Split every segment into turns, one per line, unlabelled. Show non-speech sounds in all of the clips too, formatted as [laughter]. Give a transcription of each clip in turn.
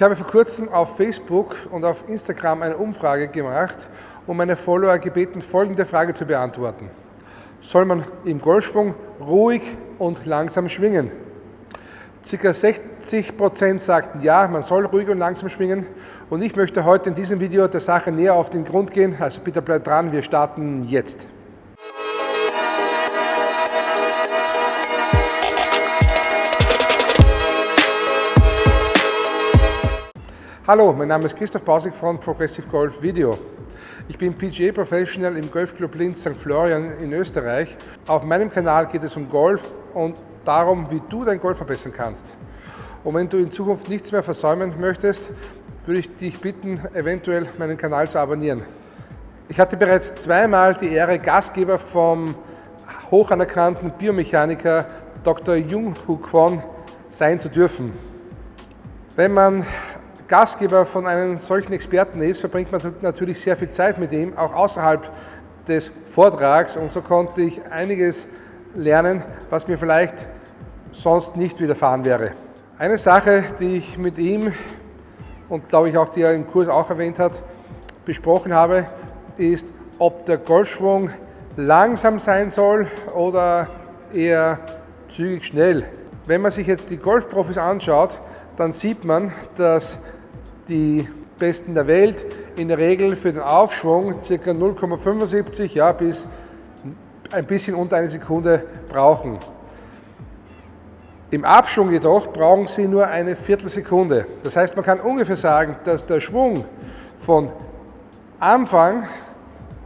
Ich habe vor kurzem auf Facebook und auf Instagram eine Umfrage gemacht und meine Follower gebeten, folgende Frage zu beantworten. Soll man im Golfschwung ruhig und langsam schwingen? Circa 60% sagten ja, man soll ruhig und langsam schwingen und ich möchte heute in diesem Video der Sache näher auf den Grund gehen, also bitte bleibt dran, wir starten jetzt. Hallo, mein Name ist Christoph Bausig von Progressive Golf Video. Ich bin PGA Professional im Golfclub Linz St. Florian in Österreich. Auf meinem Kanal geht es um Golf und darum, wie du dein Golf verbessern kannst. Und wenn du in Zukunft nichts mehr versäumen möchtest, würde ich dich bitten, eventuell meinen Kanal zu abonnieren. Ich hatte bereits zweimal die Ehre, Gastgeber vom hoch anerkannten Biomechaniker Dr. Jung Hu Kwon sein zu dürfen. Wenn man Gastgeber von einem solchen Experten ist, verbringt man natürlich sehr viel Zeit mit ihm, auch außerhalb des Vortrags. Und so konnte ich einiges lernen, was mir vielleicht sonst nicht widerfahren wäre. Eine Sache, die ich mit ihm und glaube ich auch, die er im Kurs auch erwähnt hat, besprochen habe, ist, ob der Golfschwung langsam sein soll oder eher zügig schnell. Wenn man sich jetzt die Golfprofis anschaut, dann sieht man, dass die Besten der Welt in der Regel für den Aufschwung ca. 0,75 ja, bis ein bisschen unter eine Sekunde brauchen. Im Abschwung jedoch brauchen sie nur eine Viertelsekunde. Das heißt, man kann ungefähr sagen, dass der Schwung von Anfang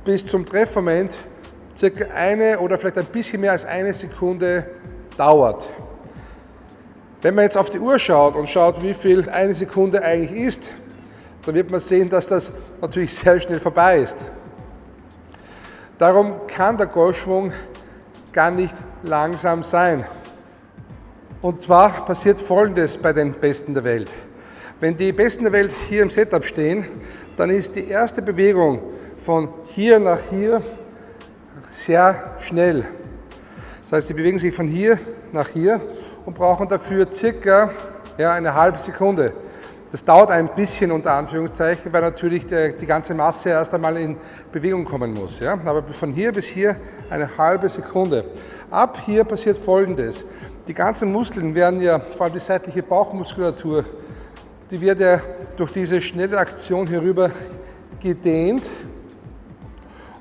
bis zum Treffmoment circa eine oder vielleicht ein bisschen mehr als eine Sekunde dauert. Wenn man jetzt auf die Uhr schaut und schaut, wie viel eine Sekunde eigentlich ist, dann wird man sehen, dass das natürlich [laughs] sehr schnell vorbei ist. Darum kann der Golfschwung gar nicht langsam sein. Und zwar passiert Folgendes bei den Besten der Welt. Wenn die Besten der Welt hier im Setup stehen, dann ist die erste Bewegung von hier nach hier sehr schnell. Das heißt, sie bewegen sich von hier nach hier und brauchen dafür circa ja, eine halbe Sekunde. Das dauert ein bisschen unter Anführungszeichen, weil natürlich die ganze Masse erst einmal in Bewegung kommen muss. Ja? Aber von hier bis hier eine halbe Sekunde. Ab hier passiert folgendes. Die ganzen Muskeln werden ja, vor allem die seitliche Bauchmuskulatur, die wird ja durch diese schnelle Aktion hierüber gedehnt.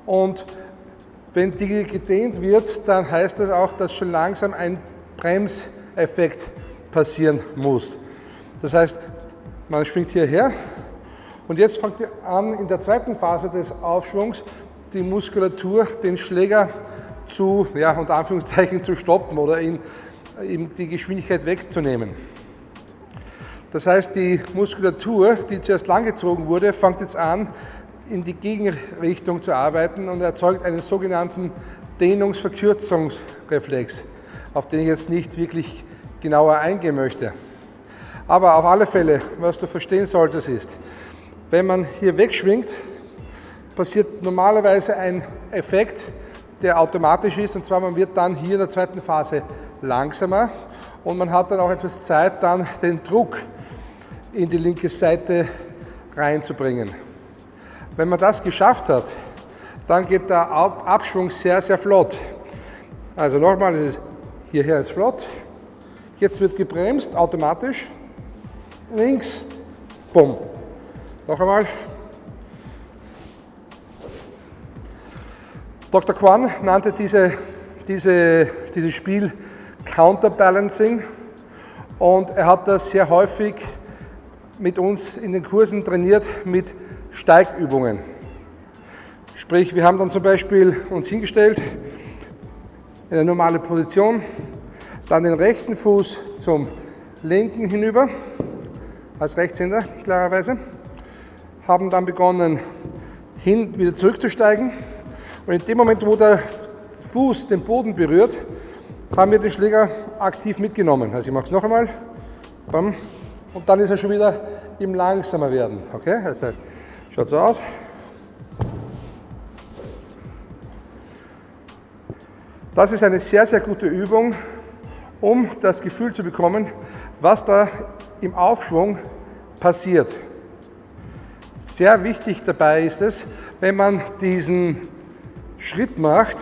Und wenn die gedehnt wird, dann heißt das auch, dass schon langsam ein Brems Effekt passieren muss. Das heißt, man springt hierher und jetzt fängt ihr an, in der zweiten Phase des Aufschwungs die Muskulatur, den Schläger zu, ja, unter Anführungszeichen zu stoppen oder ihn, ihm die Geschwindigkeit wegzunehmen. Das heißt, die Muskulatur, die zuerst langgezogen wurde, fängt jetzt an, in die Gegenrichtung zu arbeiten und erzeugt einen sogenannten Dehnungsverkürzungsreflex auf den ich jetzt nicht wirklich genauer eingehen möchte. Aber auf alle Fälle, was du verstehen solltest, ist, wenn man hier wegschwingt, passiert normalerweise ein Effekt, der automatisch ist, und zwar man wird dann hier in der zweiten Phase langsamer und man hat dann auch etwas Zeit, dann den Druck in die linke Seite reinzubringen. Wenn man das geschafft hat, dann geht der Abschwung sehr, sehr flott. Also nochmal, es ist Hierher ist flott. Jetzt wird gebremst, automatisch. Links, bumm. Noch einmal. Dr. Kwan nannte diese, diese, dieses Spiel Counterbalancing und er hat das sehr häufig mit uns in den Kursen trainiert mit Steigübungen. Sprich, wir haben dann zum Beispiel uns hingestellt, in eine normale Position, dann den rechten Fuß zum linken hinüber, als Rechtshänder klarerweise, haben dann begonnen, hin wieder zurückzusteigen und in dem Moment, wo der Fuß den Boden berührt, haben wir den Schläger aktiv mitgenommen. Also ich mache es noch einmal, und dann ist er schon wieder im langsamer werden. Okay? Das heißt, schaut so aus. Das ist eine sehr, sehr gute Übung, um das Gefühl zu bekommen, was da im Aufschwung passiert. Sehr wichtig dabei ist es, wenn man diesen Schritt macht,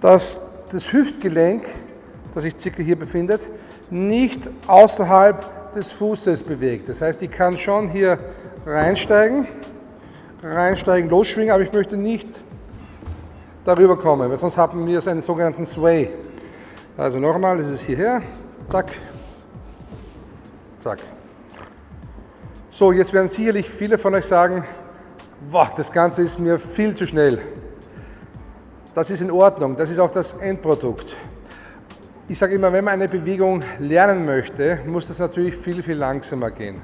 dass das Hüftgelenk, das sich circa hier befindet, nicht außerhalb des Fußes bewegt. Das heißt, ich kann schon hier reinsteigen, reinsteigen, losschwingen, aber ich möchte nicht darüber kommen, weil sonst haben wir einen sogenannten Sway. Also nochmal, das ist hierher, zack, zack. So, jetzt werden sicherlich viele von euch sagen, boah, das Ganze ist mir viel zu schnell. Das ist in Ordnung, das ist auch das Endprodukt. Ich sage immer, wenn man eine Bewegung lernen möchte, muss das natürlich viel, viel langsamer gehen.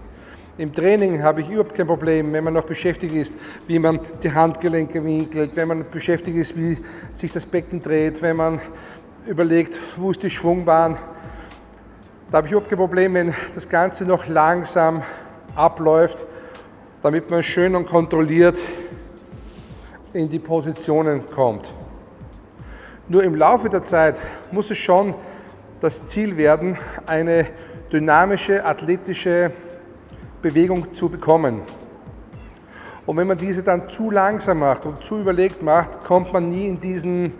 Im Training habe ich überhaupt kein Problem, wenn man noch beschäftigt ist, wie man die Handgelenke winkelt, wenn man beschäftigt ist, wie sich das Becken dreht, wenn man überlegt, wo ist die Schwungbahn. Da habe ich überhaupt kein Problem, wenn das Ganze noch langsam abläuft, damit man schön und kontrolliert in die Positionen kommt. Nur im Laufe der Zeit muss es schon das Ziel werden, eine dynamische, athletische Bewegung zu bekommen. Und wenn man diese dann zu langsam macht und zu überlegt macht, kommt man nie in diesen,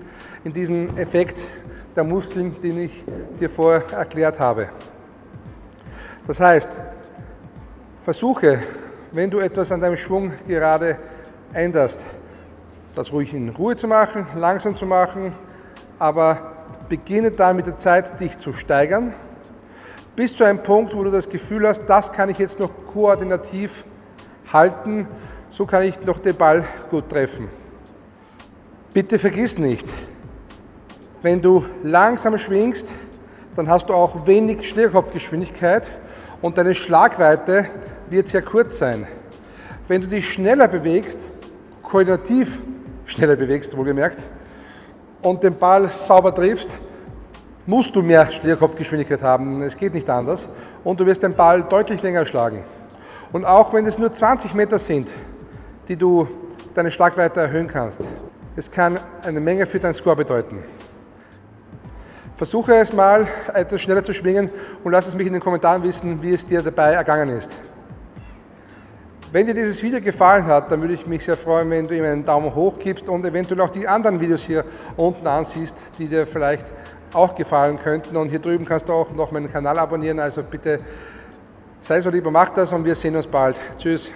in diesen Effekt der Muskeln, den ich dir vorher erklärt habe. Das heißt, versuche, wenn du etwas an deinem Schwung gerade änderst, das ruhig in Ruhe zu machen, langsam zu machen, aber beginne dann mit der Zeit, dich zu steigern bis zu einem Punkt, wo du das Gefühl hast, das kann ich jetzt noch koordinativ halten, so kann ich noch den Ball gut treffen. Bitte vergiss nicht, wenn du langsam schwingst, dann hast du auch wenig Schlägerkopfgeschwindigkeit und deine Schlagweite wird sehr kurz sein. Wenn du dich schneller bewegst, koordinativ schneller bewegst, wohlgemerkt, und den Ball sauber triffst, musst du mehr Schlägerkopfgeschwindigkeit haben. Es geht nicht anders. Und du wirst den Ball deutlich länger schlagen. Und auch wenn es nur 20 Meter sind, die du deine Schlagweite erhöhen kannst, es kann eine Menge für deinen Score bedeuten. Versuche es mal etwas schneller zu schwingen und lass es mich in den Kommentaren wissen, wie es dir dabei ergangen ist. Wenn dir dieses Video gefallen hat, dann würde ich mich sehr freuen, wenn du ihm einen Daumen hoch gibst und eventuell auch die anderen Videos hier unten ansiehst, die dir vielleicht auch gefallen könnten. Und hier drüben kannst du auch noch meinen Kanal abonnieren. Also bitte sei so lieber, mach das und wir sehen uns bald. Tschüss.